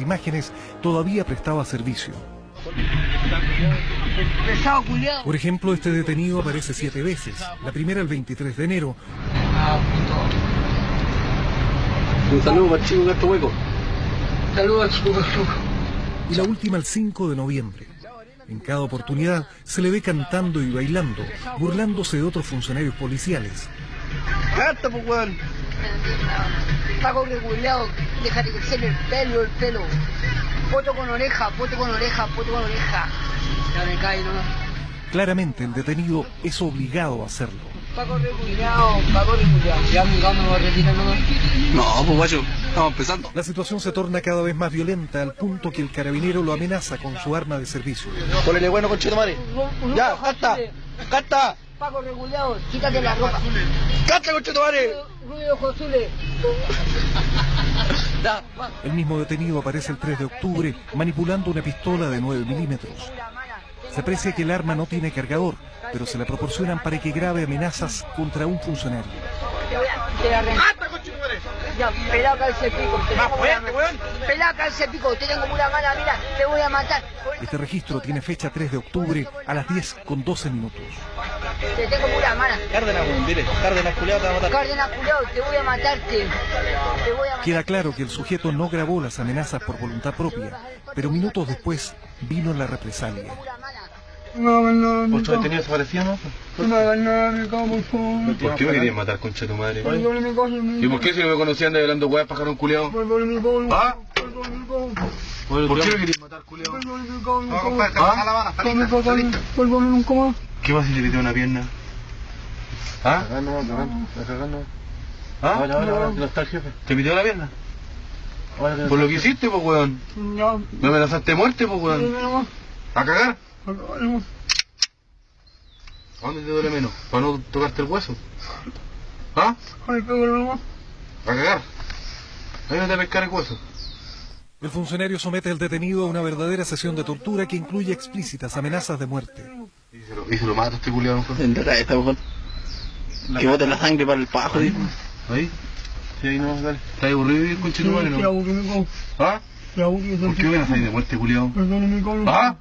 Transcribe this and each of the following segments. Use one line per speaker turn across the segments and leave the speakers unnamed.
imágenes todavía prestaba servicio. Por ejemplo, este detenido aparece siete veces. La primera el 23 de enero.
Un saludo para el chico Gato Hueco.
Saludos chico
y la última el 5 de noviembre. En cada oportunidad se le ve cantando y bailando, burlándose de otros funcionarios policiales.
¡Canta, pues, weón!
Paco regulado, déjate crecer el pelo, el pelo. Poto con oreja, poto con oreja, poto con oreja. Ya me cae nomás.
Claramente el detenido es obligado a hacerlo.
Paco Paco. Ya nomás.
No, pues, guacho, estamos empezando.
La situación se torna cada vez más violenta al punto que el carabinero lo amenaza con su arma de servicio.
Ponele bueno, conchetumare. Ya, canta, canta,
Paco regulado, quítate la ropa.
canta, conchetumare.
Ruido Josule.
El mismo detenido aparece el 3 de octubre manipulando una pistola de 9 milímetros. Se aprecia que el arma no tiene cargador, pero se la proporcionan para que grabe amenazas contra un funcionario.
Te voy a- te arranco. Ya, pelado calce pico. te
Más
tengo
fuerte,
pura-
weón.
Pelado calce pico, te tengo pura mala, mira, te voy a matar.
Este registro tiene fecha 3 de octubre a las 10 con 12 minutos.
Te tengo pura mala.
Cárdenas, weón, dile. Cárdenas, culiado, te va a matar.
Cárdenas culiao, te voy a matarte. Te voy a matar.
Queda claro que el sujeto no grabó las amenazas por voluntad propia, pero minutos después vino la represalia.
No nada, mi
¿Ocho detenidos desaparecidos, no?
No nada, mi cabo, por favor.
¿Por qué me querían matar, concha tu madre? ¿Y por qué si no me conocían de hablando weas, pajarón
cabo.
¿Ah? ¿Por qué me querían matar,
mi
No, compadre, te la bala, ¿Qué más si le pitió una pierna? ¿Ah?
Cagando, cagando, cagando.
¿Ah?
Ahora, ahora, ahora, no está el jefe.
¿Te pitió la pierna?
Ahora
Por lo que hiciste, pues, weón.
Ya.
Me amenazaste de muerte, pues, weón.
Nomás.
¿A cagar?
Nomás.
¿A dónde te duele menos? ¿Para no tocarte el hueso? ¿Ah? ¿A cagar? Ahí no te pescar el hueso.
El funcionario somete al detenido a una verdadera sesión de tortura que incluye explícitas amenazas de muerte.
Y se lo, y se lo mata este culiado, mejor.
En la cabeza, mejor. Que bote la sangre para el pajo, dijo.
Ahí. Sí, ahí no, dale. ¿Estás aburrido y conche tu madre, no? ¿Ah? ¿Por qué me amenazas de muerte, culiado?
Perdone mi cabo.
¿Ah?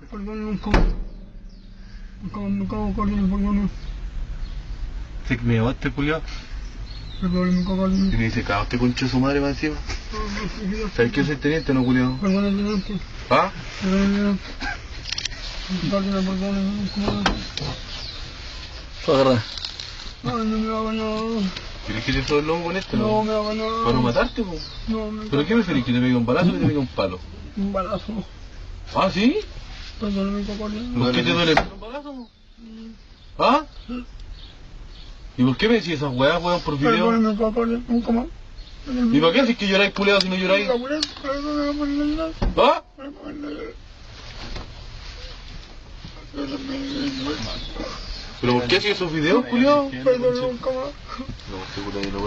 Cabo, mi cabo, perdone, perdone.
¿Se me llevó este culiado?
Perdone mi cabo,
Y me dice, cago, este conche de su madre más encima. ¿Sabes que soy teniente, no, culiado?
Teniente.
¿Ah?
Teniente. Ay, no me haga nada.
¿Quieres que te soy el lomo con este,
No
no?
me haga nada.
¿Para no matarte, po?
No, me
¿Pero qué preferís? ¿Que te pegue un balazo o que te pegue un palo?
Un balazo.
¿Ah, sí?
Perdón, mi papá.
¿Por qué te duele un balazo? ¿Ah? ¿Y por qué me decís esas weas, weón, por video?
Perdón, mi papá. Nunca más.
¿Y para qué haces que lloráis culeado si no lloráis? ¿Ah? ¿Pero por qué haces esos videos, culiado?
perdón, nunca más.
No, seguro que no